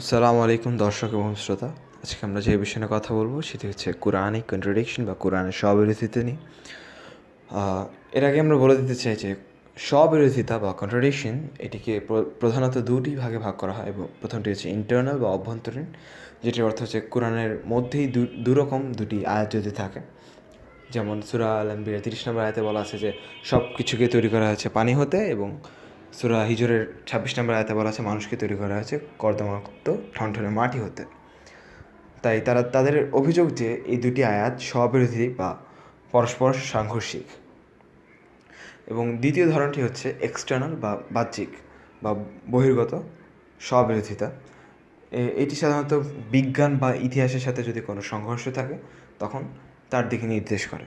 আসসালামু আলাইকুম, দর্শক এবং শ্রোতা। আজকে আমরা যে বিষয়ে কথা বলব, সেটি হচ্ছে কোরআনিক কন্ট্রাডিকশন বা কোরআনের স্ববিরোধিতা নিয়ে। এর আগে আমরা বলে দিতে চাই যে স্ববিরোধিতা বা কন্ট্রাডিকশন এটিকে প্র- প্রধানত দুটি ভাগে ভাগ করা হয় এবং প্রথমটি হচ্ছে ইন্টারনাল বা অভ্যন্তরীণ, যেটির অর্থ হচ্ছে কোরআনের মধ্যেই দুরকম দুটি আয়াত যদি থাকে। যেমন সুরা আল আম্বিয়া তিরিশ নম্বর আয়াতে বলা আছে যে সব কিছুকে তৈরি করা হয়েছে পানি হতে এবং সুরা হিজরের ছাব্বিশ নম্বর আয়াতে বলা আছে, মানুষকে তৈরি করা হয়েছে কর্দমাক্ত, ঠনঠনে মাটি হতে। তাই তারা, তাদের অভিযোগ যে এই দুটি আয়াত স্ববিরোধী বা পরস্পর সাংঘর্ষিক। এবং দ্বিতীয় ধরনটি হচ্ছে এক্সটার্নাল বা বাহ্যিক বা বহির্গত স্ববিরোধিতা। এটি সাধারণত বিজ্ঞান বা ইতিহাসের সাথে যদি কোনো সংঘর্ষ থাকে, তখন তার দিকে নির্দেশ করে।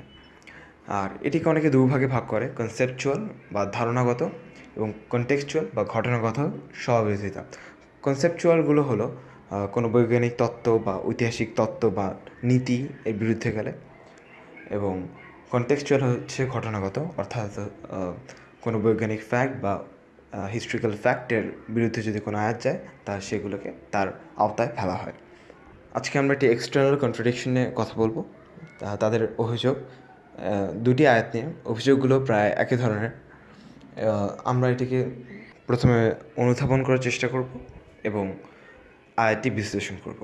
আর এটিকে অনেকে দুভাগে ভাগ করে কনসেপচুয়াল বা ধারণাগত। এবং কনটেক্সচুয়াল বা ঘটনাগত স্ববিরোধিতা কনসেপচুয়ালগুলো হলো কোনো বৈজ্ঞানিক তত্ত্ব বা ঐতিহাসিক তত্ত্ব বা নীতি এর বিরুদ্ধে গেলে এবং কনটেক্সচুয়াল হচ্ছে ঘটনাগত, অর্থাৎ কোনো বৈজ্ঞানিক ফ্যাক্ট বা হিস্ট্রিক্যাল ফ্যাক্টের বিরুদ্ধে যদি কোনো আয়াত যায়, তা সেগুলোকে তার আওতায় ফেলা হয়। আজকে আমরা একটি এক্সটার্নাল কন্ট্রাডিকশন নিয়ে কথা বলব। তাদের অভিযোগ দুটি আয়াত নিয়ে। অভিযোগগুলো প্রায় একই ধরনের। আমরা এটিকে প্রথমে অনুধাবন করার চেষ্টা করব এবং আয়াতটি বিশ্লেষণ করব।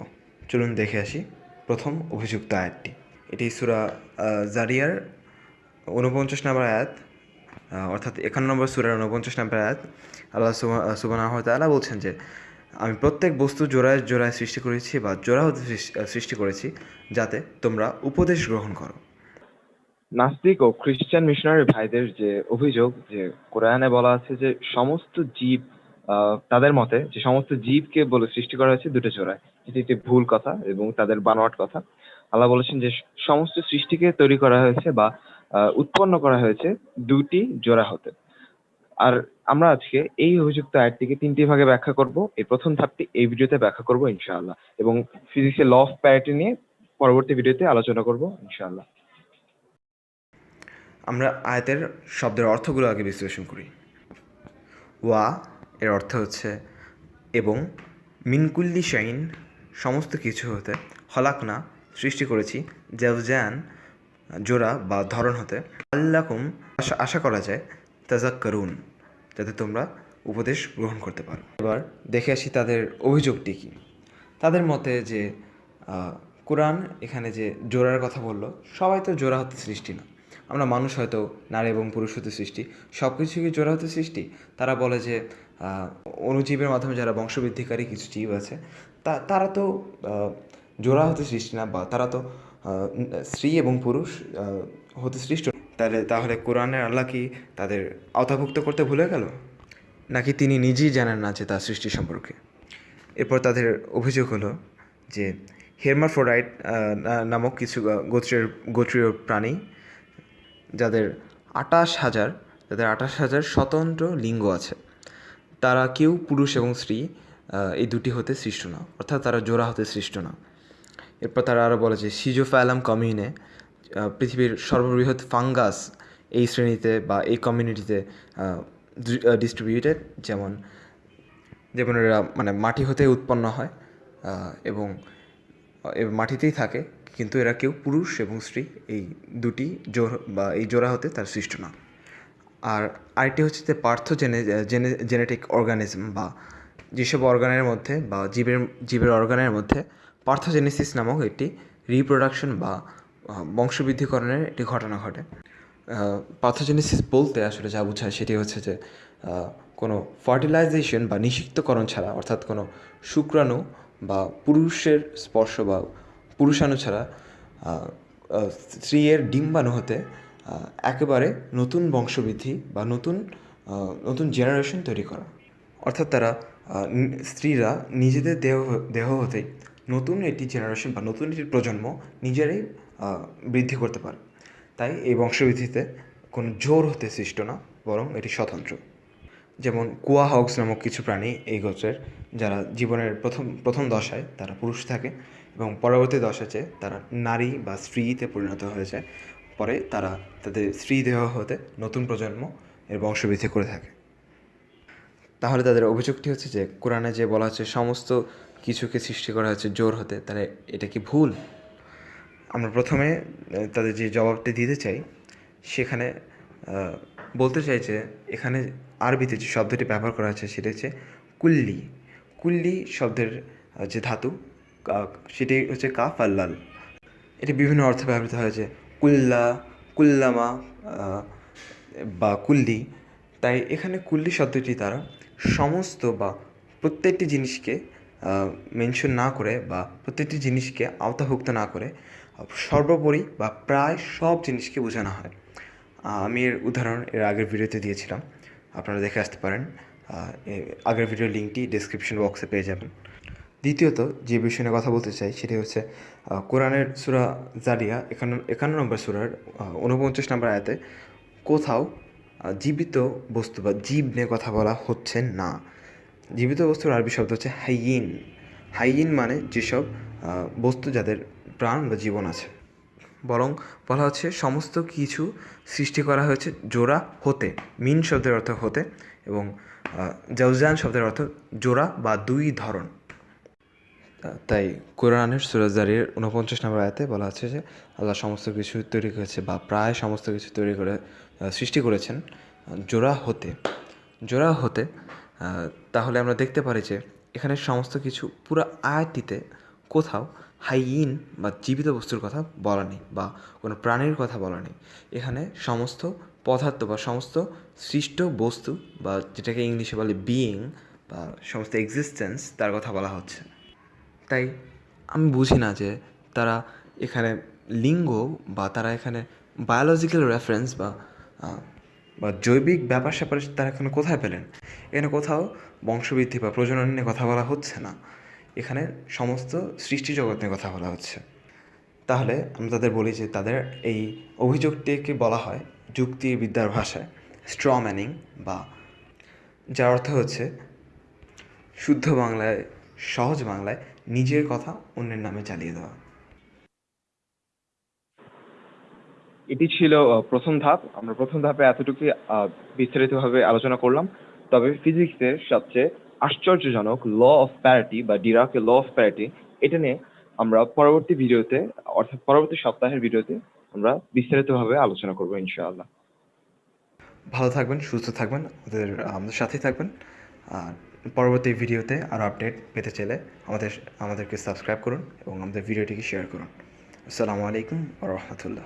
চলুন দেখে আসি প্রথম অভিযুক্ত আয়াতটি। এটি সুরা জারিয়ার ঊনপঞ্চাশ নম্বর আয়াত অর্থাৎ একান্ন নম্বর সুরার ঊনপঞ্চাশ নম্বর আয়াত। আল্লাহ সুবাহ তাআলা বলছেন যে, আমি প্রত্যেক বস্তু জোড়ায় জোড়ায় সৃষ্টি করেছি বা জোড়া হতে সৃষ্টি করেছি যাতে তোমরা উপদেশ গ্রহণ করো। নাস্তিক ও খ্রিস্টান মিশনারি ভাইদের যে অভিযোগ যে কোরআনে বলা আছে যে সমস্ত জীব তাদের মতে যে সমস্ত জীবকে বলে সৃষ্টি করা হয়েছে দুটো জোড়ায় এটি একটি ভুল কথা এবং তাদের বানোয়াট কথা। আল্লাহ বলেছেন যে সমস্ত সৃষ্টিকে তৈরি করা হয়েছে বা উৎপন্ন করা হয়েছে দুটি জোড়া হতে। আর আমরা আজকে এই অভিযুক্ত আয়াতটিকে তিনটি ভাগে ব্যাখ্যা করব। এই প্রথম ধাপটি এই ভিডিওতে ব্যাখ্যা করব ইনশাআল্লাহ এবং ফিজিক্সের ল অফ প্যারিটি নিয়ে পরবর্তী ভিডিওতে আলোচনা করব ইনশাআল্লাহ। আমরা আয়াতের শব্দের অর্থগুলো আগে বিশ্লেষণ করি। ওয়া এর অর্থ হচ্ছে, এবং মিনকুল্লি শাইন সমস্ত কিছু হতে হলাকনা সৃষ্টি করেছি জেওজান জোড়া বা ধরন হতে। আল্লাকুম, আশা আশা করা যায় তাজাক করুন যাতে তোমরা উপদেশ গ্রহণ করতে পারো। এবার দেখে আসি তাদের অভিযোগটি কী। তাদের মতে যে কোরআন এখানে যে জোড়ার কথা বলল, সবাই তো জোড়া হতে সৃষ্টি না। আমরা মানুষ হয়তো নারী এবং পুরুষ হতে সৃষ্টি সব কিছুকে জোড়া হতে সৃষ্টি? তারা বলে যে অণুজীবের মাধ্যমে যারা বংশবৃদ্ধিকারী কিছু জীব আছে, তা, তারা তো জোড়া হতে সৃষ্টি না, বা তারা তো স্ত্রী এবং পুরুষ হতে সৃষ্ট। তাহলে তাহলে কোরআনের আল্লাহ কি তাদের আওতাভুক্ত করতে ভুলে গেল? নাকি তিনি নিজেই জানেন না যে তার সৃষ্টি সম্পর্কে? এরপর তাদের অভিযোগ হলো যে হেরমাফ্রোডাইট নামক কিছু গোত্রের, গোত্রীয় প্রাণী যাদের আটাশ হাজার, যাদের আটাশ হাজার স্বতন্ত্র লিঙ্গ আছে, তারা কেউ পুরুষ এবং স্ত্রী এই দুটি হতে সৃষ্ট না। অর্থাৎ তারা জোড়া হতে সৃষ্ট না। এরপর তারা আরও বলে যে সিজোফ্যালাম কমিউনে পৃথিবীর সর্ববৃহৎ ফাঙ্গাস এই শ্রেণীতে বা এই কমিউনিটিতে ডিস্ট্রিবিউটেড যেমন যেমন এরা মানে মাটি হতে উৎপন্ন হয় এবং মাটিতেই থাকে কিন্তু এরা কেউ পুরুষ এবং স্ত্রী, এই দুটি জোর বা এই জোড়া হতে তার সৃষ্ট না আর আরেকটি হচ্ছে যে পার্থ জেনে, জেনেটিক অর্গানিজম বা যেসব অর্গানের মধ্যে বা জীবের জীবের অর্গানের মধ্যে পার্থোজেনেসিস নামক একটি রিপ্রোডাকশন বা বংশবৃদ্ধিকরণের একটি ঘটনা ঘটে। পার্থোজেনেসিস বলতে আসলে যা বোঝায় সেটি হচ্ছে যে কোনো ফার্টিলাইজেশন বা নিষিক্তকরণ ছাড়া, অর্থাৎ কোনো শুক্রাণু বা পুরুষের স্পর্শ বা পুরুষাণু ছাড়া আহ, ডিম্বাণু হতে একেবারে নতুন বংশবৃদ্ধি বা নতুন নতুন জেনারেশন তৈরি করা। অর্থাৎ তারা স্ত্রীরা নিজেদের দেহ দেহ হতেই নতুন একটি জেনারেশন বা নতুন একটি প্রজন্ম নিজেরাই বৃদ্ধি করতে পারে। তাই এই বংশবৃদ্ধিতে কোনো জোর হতে সৃষ্ট না বরং এটি স্বতন্ত্র। যেমন কুয়া হক্স নামক কিছু প্রাণী এই গোত্রের, যারা জীবনের প্রথম প্রথম দশায় তারা পুরুষ থাকে এবং পরবর্তী দশাতে তারা নারী বা স্ত্রীতে পরিণত হয়ে যায়, পরে তারা তাদের স্ত্রী দেহ হতে নতুন প্রজন্ম এর বংশবৃদ্ধি করে থাকে। তাহলে তাদের অভিযোগটি হচ্ছে যে কোরআনে যে বলা হচ্ছে সমস্ত কিছুকে সৃষ্টি করা হয়েছে জোর হতে, তাহলে এটা কি ভুল? আমরা প্রথমে তাদের যে জবাবটি দিতে চাই, সেখানে বলতে চাই যে এখানে আরবিতে যে শব্দটি ব্যবহার করা হয়েছে সেটা হচ্ছে কুল্লি। কুল্লি শব্দের যে ধাতু সেটি হচ্ছে কাফ আর লাল। এটি বিভিন্ন অর্থে ব্যবহৃত হয়েছে কুল্লা, কুল্লামা বা কুল্লি। তাই এখানে কুল্লি শব্দটি দ্বারা সমস্ত বা প্রত্যেকটি জিনিসকে মেনশন না করে বা প্রত্যেকটি জিনিসকে আওতাভুক্ত না করে সর্বোপরি বা প্রায় সব জিনিসকে বোঝানো হয়। আমি এর উদাহরণ এর আগের ভিডিওতে দিয়েছিলাম। আপনারা দেখে আসতে পারেন। আগের ভিডিওর লিঙ্কটি ডিসক্রিপশন বক্সে পেয়ে যাবেন। দ্বিতীয়ত, যে বিষয় নিয়ে কথা বলতে চাই, সেটি হচ্ছে কোরআনের সুরা জারিয়া একান্ন একান্ন নম্বর সুরার উনপঞ্চাশ নম্বর আয়াতে কোথাও জীবিত বস্তু বা জীব নিয়ে কথা বলা হচ্ছে না। জীবিত বস্তুর আরবি শব্দ হচ্ছে হাইয়িন। হাইয়িন মানে যেসব বস্তু যাদের প্রাণ বা জীবন আছে। বরং বলা হচ্ছে সমস্ত কিছু সৃষ্টি করা হয়েছে জোড়া হতে, মিন শব্দের অর্থ হতে এবং জৌজান শব্দের অর্থ জোড়া বা দুই ধরন। তাই কোরআনের সুরাজারির উনপঞ্চাশ নম্বর আয়াতে বলা আছে যে আল্লাহ সমস্ত কিছু তৈরি করেছে বা প্রায় সমস্ত কিছু তৈরি করে সৃষ্টি করেছেন জোড়া হতে। জোড়া হতে তাহলে আমরা দেখতে পারি যে এখানে সমস্ত কিছু পুরো আয়াতটিতে কোথাও হাইইন বা জীবিত বস্তুর কথা বলা নেই বা কোনো প্রাণীর কথা বলা নেই। এখানে সমস্ত পদার্থ বা সমস্ত সৃষ্ট বস্তু বা যেটাকে ইংলিশে বলে বিইং বা সমস্ত এক্সিস্টেন্স তার কথা বলা হচ্ছে। তাই আমি বুঝি না যে তারা এখানে লিঙ্গ বা তারা এখানে বায়োলজিক্যাল রেফারেন্স বা বা জৈবিক ব্যাপার স্যাপার তারা এখানে কোথায় পেলেন? এখানে কোথাও বংশবৃদ্ধি বা প্রজনন নিয়ে কথা বলা হচ্ছে না। এখানে সমস্ত সৃষ্টি জগৎ নিয়ে কথা বলা হচ্ছে। তাহলে আমরা তাদের বলি যে তাদের এই অভিযোগটিকে বলা হয় যুক্তি বিদ্যার ভাষায় স্ট্র ম্যানিং বা, যার অর্থ হচ্ছে শুদ্ধ বাংলায়, সহজ বাংলায় নিজের কথা অন্যের নামে চালিয়ে দেওয়া। এটি ছিল প্রথম ধাপ। আমরা প্রথম ধাপে এতটুকু বিস্তারিতভাবে আলোচনা করলাম। তবে ফিজিক্সের সবচেয়ে আশ্চর্যজনক ল অফ প্যারিটি বা ডিরাকের ল অফ প্যারিটি এটা নিয়ে আমরা পরবর্তী ভিডিওতে, অর্থাৎ পরবর্তী সপ্তাহের ভিডিওতে আমরা বিস্তারিতভাবে আলোচনা করব ইনশাআল্লাহ। ভালো থাকবেন, সুস্থ থাকবেন আমাদের আমাদের সাথেই থাকবেন। আর পরবর্তী ভিডিওতে আরও আপডেট পেতে চাইলে আমাদের, আমাদেরকে সাবস্ক্রাইব করুন এবং আমাদের ভিডিওটিকে শেয়ার করুন। আসসালামু আলাইকুম রহমতুল্লাহ।